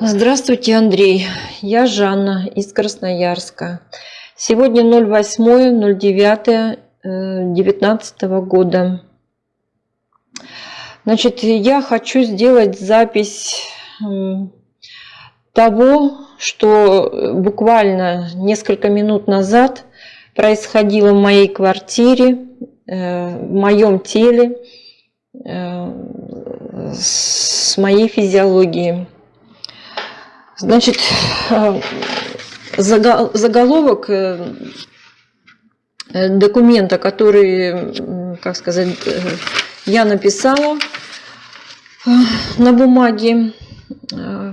Здравствуйте, Андрей. Я Жанна из Красноярска. Сегодня 08.09.19 года. Значит, я хочу сделать запись того, что буквально несколько минут назад происходило в моей квартире, э, в моем теле, э, с моей физиологией. Значит, э, заголовок э, э, документа, который, как сказать, я написала на бумаге,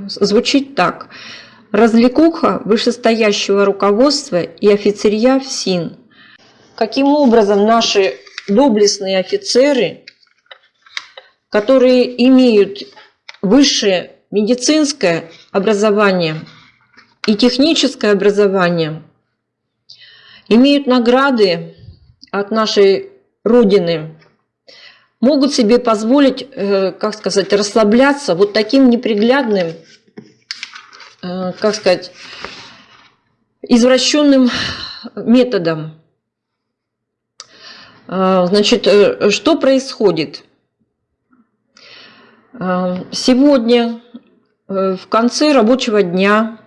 звучит так. Развлекуха вышестоящего руководства и офицерья в СИН. Каким образом наши доблестные офицеры, которые имеют высшее медицинское образование и техническое образование имеют награды от нашей Родины, могут себе позволить, э, как сказать, расслабляться вот таким неприглядным, э, как сказать, извращенным методом. Э, значит, что происходит? Сегодня в конце рабочего дня,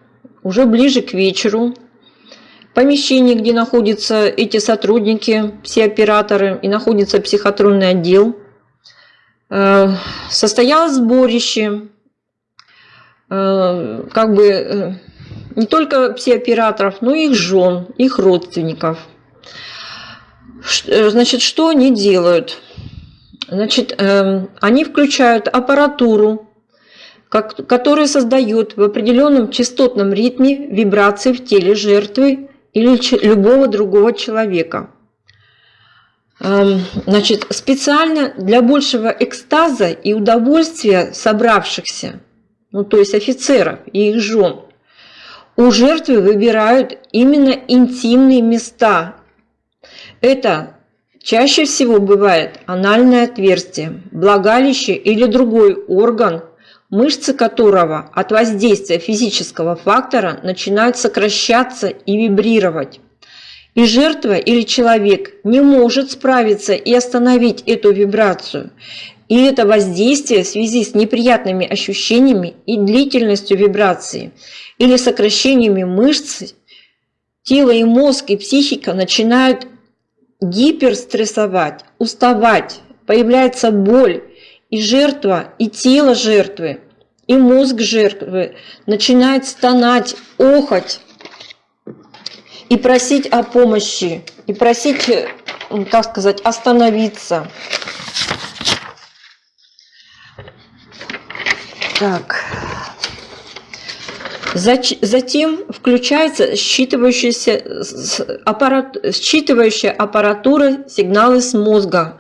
уже ближе к вечеру, помещение, где находятся эти сотрудники, все операторы, и находится психотронный отдел, э, состоялось сборище, э, как бы не только все операторов, но и их жен, их родственников. Значит, что они делают? Значит, они включают аппаратуру, как, который создает в определенном частотном ритме вибрации в теле жертвы или любого другого человека. Эм, значит, специально для большего экстаза и удовольствия собравшихся, ну то есть офицеров и их жен, у жертвы выбирают именно интимные места. Это чаще всего бывает анальное отверстие, влагалище или другой орган, мышцы которого от воздействия физического фактора начинают сокращаться и вибрировать. И жертва или человек не может справиться и остановить эту вибрацию. И это воздействие в связи с неприятными ощущениями и длительностью вибрации или сокращениями мышц, тело и мозг и психика начинают гиперстрессовать, уставать, появляется боль, и жертва, и тело жертвы, и мозг жертвы начинает стонать, охать и просить о помощи, и просить, как сказать, остановиться. Так. Затем включается считывающаяся, аппарат, считывающая аппаратура сигналы с мозга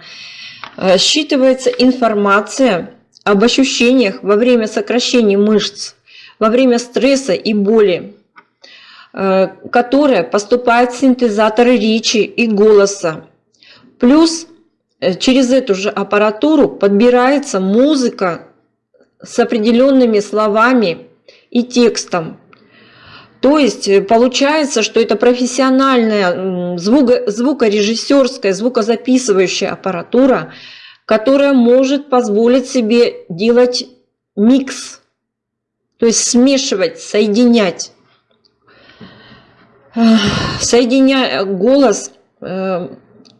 считывается информация об ощущениях во время сокращения мышц, во время стресса и боли, э, которая поступает в синтезаторы речи и голоса. Плюс э, через эту же аппаратуру подбирается музыка с определенными словами и текстом. То есть получается, что это профессиональная звуко звукорежиссерская, звукозаписывающая аппаратура, которая может позволить себе делать микс, то есть смешивать, соединять. Соединяя голос, э,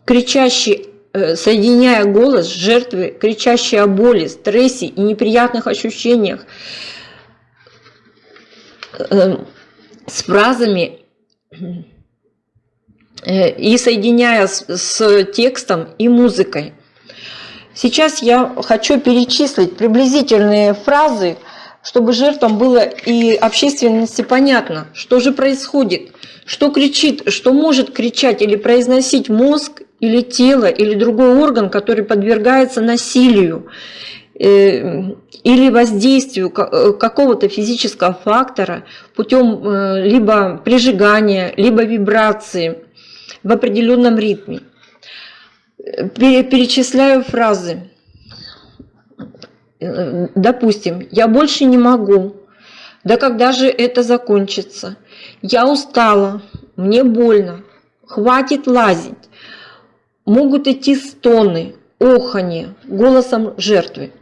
кричащий, э, соединяя голос жертвы, кричащей о боли, стрессе и неприятных ощущениях, э, с фразами и соединяя с, с текстом и музыкой. Сейчас я хочу перечислить приблизительные фразы, чтобы жертвам было и общественности понятно, что же происходит, что кричит, что может кричать или произносить мозг, или тело, или другой орган, который подвергается насилию э, или воздействию э, какого-то физического фактора путем э, либо прижигания, либо вибрации в определенном ритме перечисляю фразы. Допустим, я больше не могу. Да когда же это закончится? Я устала, мне больно, хватит лазить. Могут идти стоны, оханье голосом жертвы.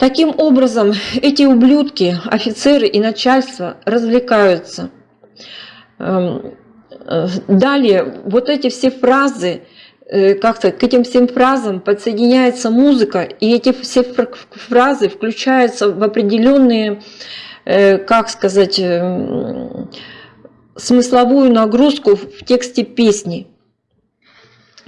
Таким образом, эти ублюдки, офицеры и начальство развлекаются. Эм, э, далее, вот эти все фразы, э, как-то к этим всем фразам подсоединяется музыка, и эти все фразы включаются в определенные, э, как сказать, смысловую нагрузку в тексте песни.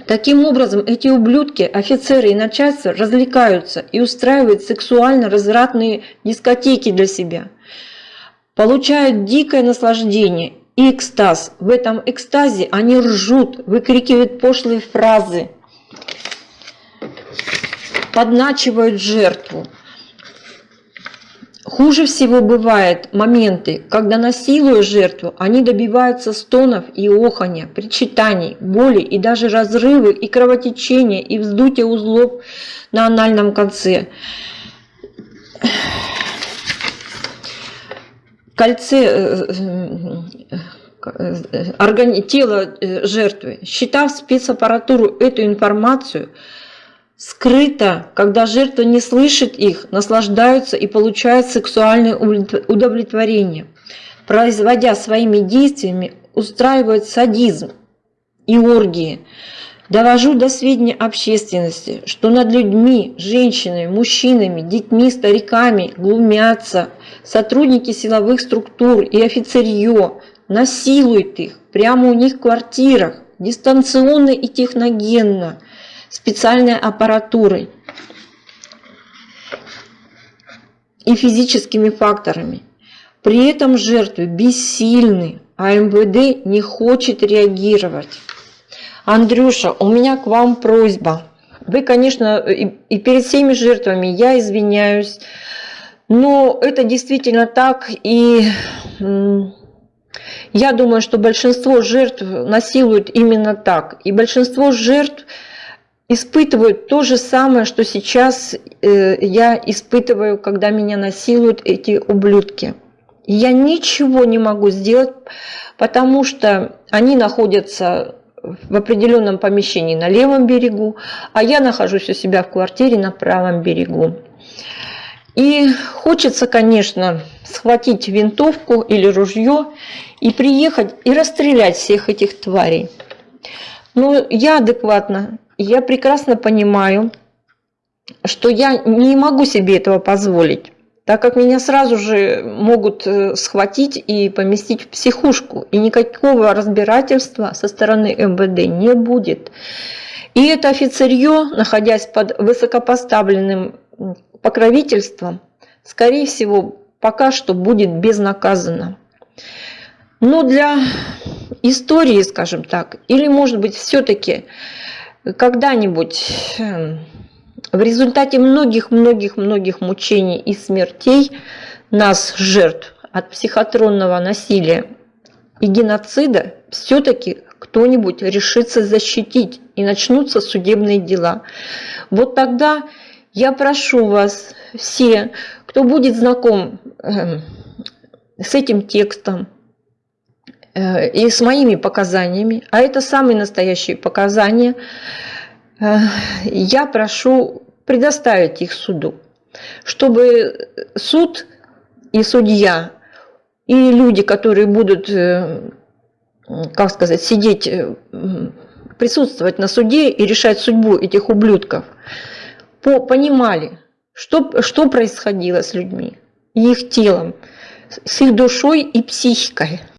Таким образом, эти ублюдки, офицеры и начальство развлекаются и устраивают сексуально-развратные дискотеки для себя. Получают дикое наслаждение и экстаз. В этом экстазе они ржут, выкрикивают пошлые фразы, подначивают жертву. Хуже всего бывают моменты, когда насилуя жертву, они добиваются стонов и оханья, причитаний, боли и даже разрывы и кровотечения и вздутия узлов на анальном конце. Кольце э, э, э, тела жертвы, считав спецаппаратуру эту информацию, скрыто, когда жертва не слышит их, наслаждаются и получают сексуальное удовлетворение, производя своими действиями, устраивают садизм и оргии. Довожу до сведения общественности, что над людьми, женщинами, мужчинами, детьми, стариками глумятся сотрудники силовых структур и офицерье, насилуют их прямо у них в квартирах, дистанционно и техногенно – специальной аппаратурой и физическими факторами. При этом жертвы бессильны, а МВД не хочет реагировать. Андрюша, у меня к вам просьба. Вы, конечно, и, и перед всеми жертвами я извиняюсь, но это действительно так, и я думаю, что большинство жертв насилуют именно так. И большинство жертв испытывают то же самое, что сейчас э, я испытываю, когда меня насилуют эти ублюдки. Я ничего не могу сделать, потому что они находятся в определенном помещении на левом берегу, а я нахожусь у себя в квартире на правом берегу. И хочется, конечно, схватить винтовку или ружье и приехать и расстрелять всех этих тварей. Но я адекватно я прекрасно понимаю, что я не могу себе этого позволить, так как меня сразу же могут э, схватить и поместить в психушку, и никакого разбирательства со стороны МВД не будет. И это офицерье, находясь под высокопоставленным покровительством, скорее всего, пока что будет безнаказанно. Но для истории, скажем так, или может быть все-таки когда-нибудь эм, в результате многих-многих-многих мучений и смертей нас, жертв от психотронного насилия и геноцида, все-таки кто-нибудь решится защитить и начнутся судебные дела. Вот тогда я прошу вас все, кто будет знаком э, с этим текстом, и с моими показаниями, а это самые настоящие показания, э, я прошу предоставить их суду, чтобы суд и судья, и люди, которые будут, э, как сказать, сидеть, присутствовать на суде и решать судьбу этих ублюдков, понимали, что, что происходило с людьми, их телом, с их душой и психикой –